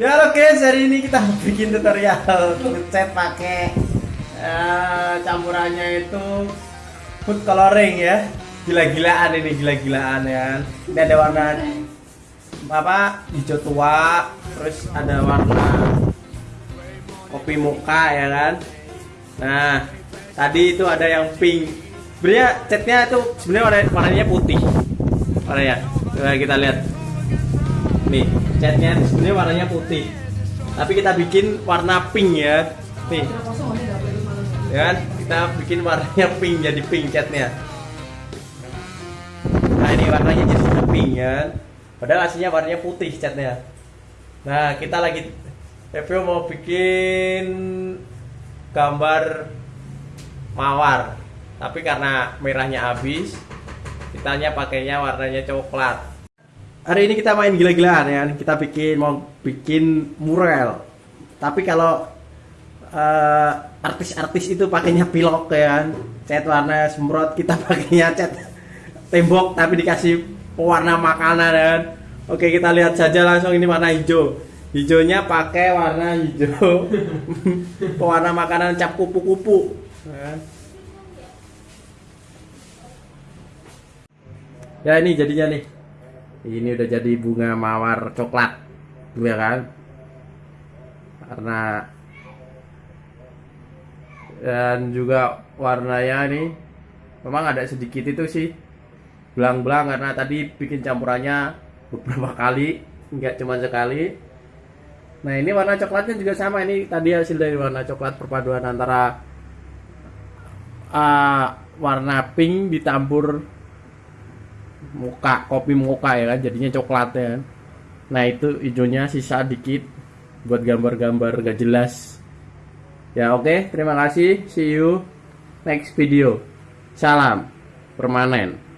Ya guys, hari ini kita bikin tutorial ngecat pakai eh, campurannya itu food coloring ya. Gila-gilaan ini, gila-gilaan ya. Ini ada warna apa? Hijau tua, terus ada warna kopi muka ya kan. Nah, tadi itu ada yang pink. Sebenarnya catnya itu sebenarnya warna, warnanya putih. Warnanya. Coba kita lihat. Nih, catnya sebenarnya warnanya putih. Tapi kita bikin warna pink ya. Nih. Ya kan? Kita bikin warnanya pink jadi pink catnya. Nah, ini warnanya jadi pink ya. Padahal aslinya warnanya putih catnya. Nah, kita lagi review mau bikin gambar mawar. Tapi karena merahnya habis, kitanya pakainya warnanya coklat hari ini kita main gila-gilaan ya. Kita bikin mau bikin mural. Tapi kalau eh, artis-artis itu pakainya pilok ya kan. Cat warna semprot kita pakainya cat tembok tapi dikasih pewarna makanan ya kan. Oke kita lihat saja langsung ini warna hijau. Hijaunya pakai warna hijau. Pewarna makanan cap kupu-kupu ya kan? ya ini jadinya nih ini udah jadi bunga mawar coklat ya kan? Karena dan juga warnanya nih memang ada sedikit itu sih belang-belang karena tadi bikin campurannya beberapa kali nggak cuma sekali. Nah ini warna coklatnya juga sama. Ini tadi hasil dari warna coklat perpaduan antara uh, warna pink dicampur muka kopi muka ya kan jadinya coklat ya kan. Nah itu hijaunya sisa dikit buat gambar-gambar gak jelas. Ya oke okay, terima kasih. See you next video. Salam permanen